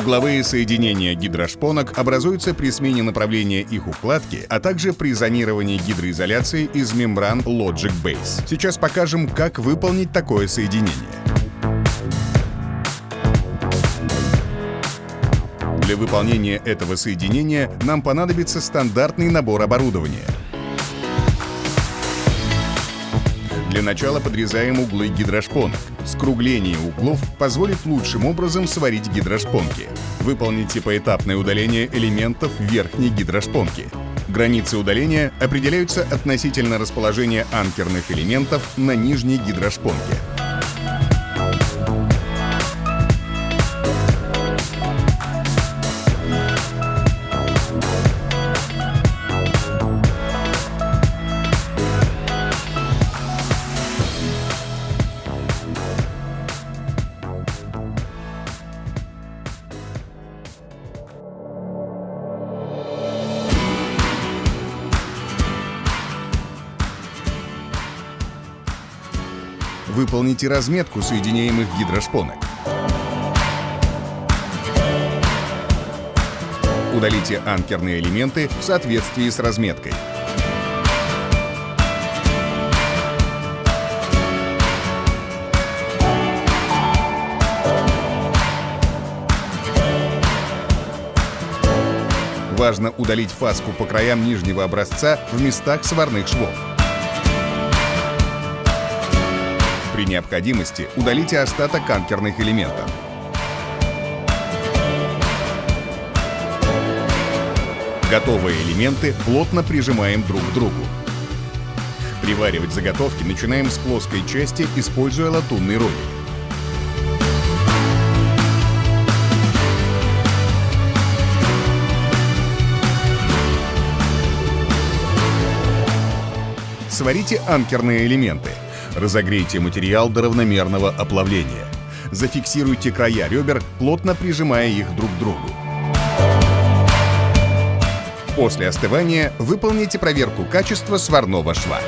Угловые соединения гидрошпонок образуются при смене направления их укладки, а также при зонировании гидроизоляции из мембран Logic Base. Сейчас покажем, как выполнить такое соединение. Для выполнения этого соединения нам понадобится стандартный набор оборудования — Для начала подрезаем углы гидрошпонок. Скругление углов позволит лучшим образом сварить гидрошпонки. Выполните поэтапное удаление элементов верхней гидрошпонки. Границы удаления определяются относительно расположения анкерных элементов на нижней гидрошпонке. Выполните разметку соединяемых гидрошпонок. Удалите анкерные элементы в соответствии с разметкой. Важно удалить фаску по краям нижнего образца в местах сварных швов. При необходимости удалите остаток анкерных элементов. Готовые элементы плотно прижимаем друг к другу. Приваривать заготовки начинаем с плоской части, используя латунный ролик. Сварите анкерные элементы. Разогрейте материал до равномерного оплавления. Зафиксируйте края ребер, плотно прижимая их друг к другу. После остывания выполните проверку качества сварного шва.